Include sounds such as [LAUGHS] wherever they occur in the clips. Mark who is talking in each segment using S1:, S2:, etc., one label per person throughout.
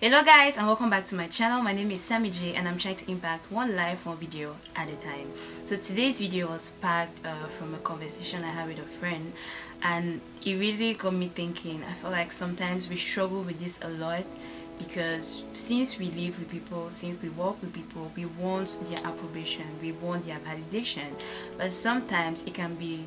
S1: Hello guys and welcome back to my channel. My name is Sammy J and I'm trying to impact one life, one video at a time. So today's video was packed uh, from a conversation I had with a friend and it really got me thinking. I feel like sometimes we struggle with this a lot because since we live with people, since we work with people, we want their approbation, we want their validation. But sometimes it can be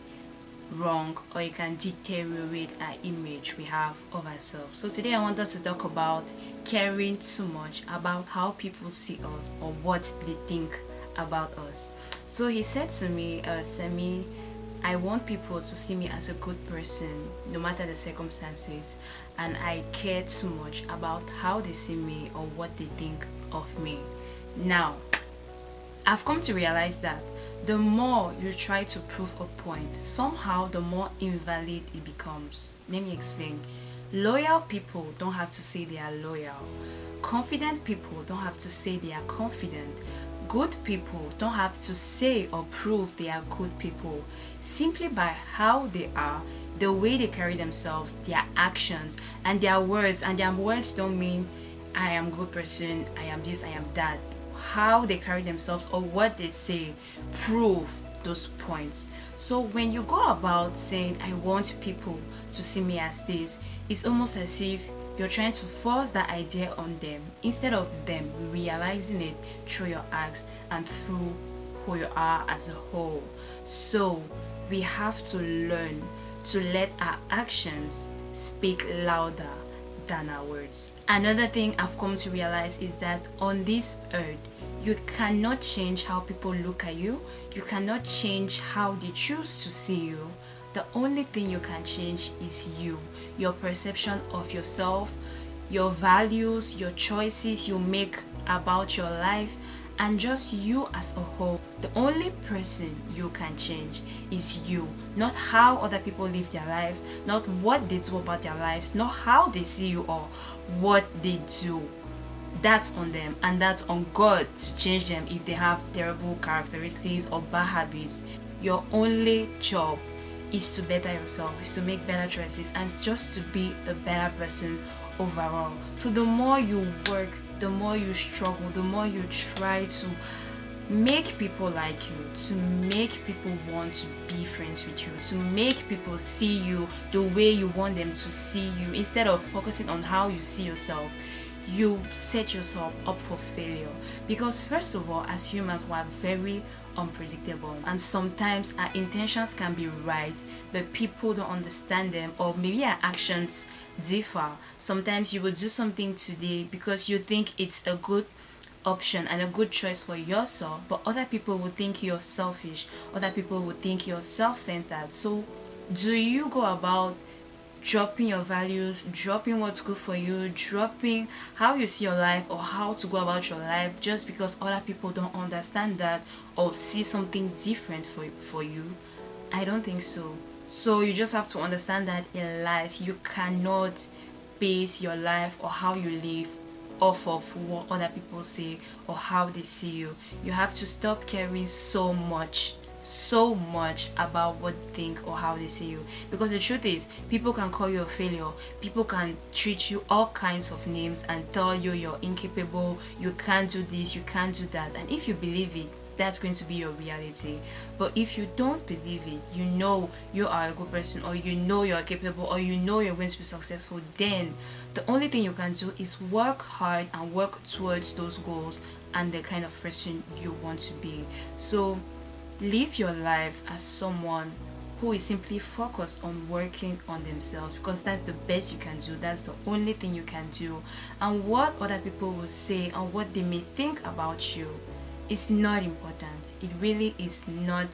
S1: wrong or it can deteriorate our image we have of ourselves so today i want us to talk about caring too much about how people see us or what they think about us so he said to me uh, Sammy I want people to see me as a good person no matter the circumstances and I care too much about how they see me or what they think of me. Now, I've come to realize that the more you try to prove a point, somehow the more invalid it becomes. Let me explain. Loyal people don't have to say they are loyal. Confident people don't have to say they are confident. Good people don't have to say or prove they are good people. Simply by how they are, the way they carry themselves, their actions, and their words. And their words don't mean I am good person, I am this, I am that how they carry themselves or what they say prove those points. So when you go about saying i want people to see me as this it's almost as if you're trying to force that idea on them. Instead of them realizing it through your acts and through who you are as a whole. So we have to learn to let our actions speak louder than our words. Another thing i've come to realize is that on this earth you cannot change how people look at you. You cannot change how they choose to see you. The only thing you can change is you your perception of yourself your values your choices you make about your life and just you as a whole the only person you can change is you not how other people live their lives not what they do about their lives not how they see you or what they do that's on them and that's on God to change them if they have terrible characteristics or bad habits. Your only job is to better yourself, is to make better choices and just to be a better person overall. So the more you work, the more you struggle, the more you try to make people like you, to make people want to be friends with you, to make people see you the way you want them to see you instead of focusing on how you see yourself you set yourself up for failure. Because first of all as humans we are very unpredictable. And sometimes our intentions can be right but people don't understand them or maybe our actions differ. Sometimes you will do something today because you think it's a good option and a good choice for yourself but other people will think you're selfish. Other people will think you're self-centered. So do you go about dropping your values dropping what's good for you dropping how you see your life or how to go about your life just because other people don't understand that or see something different for, for you. I don't think so. So you just have to understand that in life you cannot base your life or how you live off of what other people say or how they see you. You have to stop caring so much so much about what they think or how they see you. Because the truth is people can call you a failure. People can treat you all kinds of names and tell you you're incapable you can't do this you can't do that. And if you believe it that's going to be your reality. But if you don't believe it you know you are a good person or you know you're capable or you know you're going to be successful then the only thing you can do is work hard and work towards those goals and the kind of person you want to be. So live your life as someone who is simply focused on working on themselves because that's the best you can do. That's the only thing you can do. And what other people will say and what they may think about you is not important. It really is not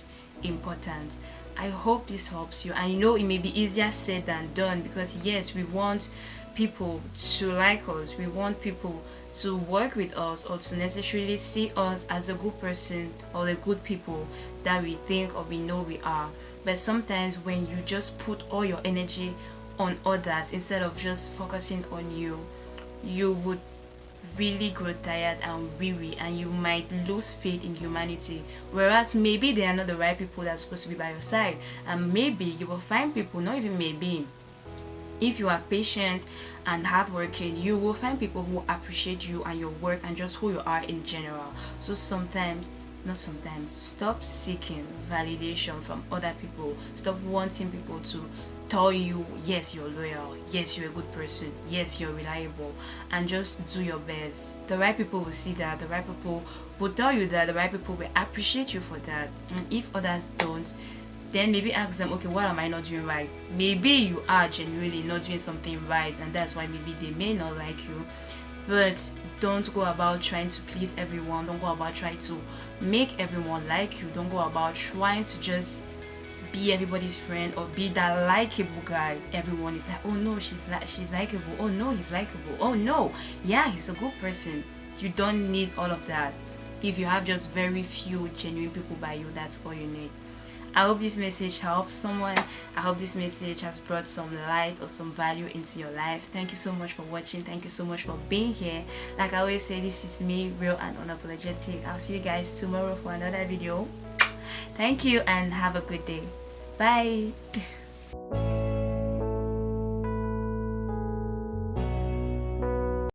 S1: important i hope this helps you. I know it may be easier said than done because yes we want people to like us. We want people to work with us or to necessarily see us as a good person or the good people that we think or we know we are. But sometimes when you just put all your energy on others instead of just focusing on you you would really grow tired and weary and you might lose faith in humanity. Whereas maybe they are not the right people that are supposed to be by your side. And maybe you will find people not even maybe if you are patient and hardworking you will find people who appreciate you and your work and just who you are in general. So sometimes not sometimes stop seeking validation from other people. Stop wanting people to tell you yes you're loyal yes you're a good person yes you're reliable and just do your best. The right people will see that the right people will tell you that the right people will appreciate you for that. And if others don't then maybe ask them okay what am i not doing right? Maybe you are genuinely not doing something right and that's why maybe they may not like you. But don't go about trying to please everyone. Don't go about trying to make everyone like you. Don't go about trying to just be everybody's friend or be that likable guy everyone is like oh no she's like she's likable oh no he's likable oh no yeah he's a good person you don't need all of that if you have just very few genuine people by you that's all you need I hope this message helps someone. I hope this message has brought some light or some value into your life. Thank you so much for watching. Thank you so much for being here. Like I always say, this is me, real and unapologetic. I'll see you guys tomorrow for another video. Thank you and have a good day. Bye. [LAUGHS]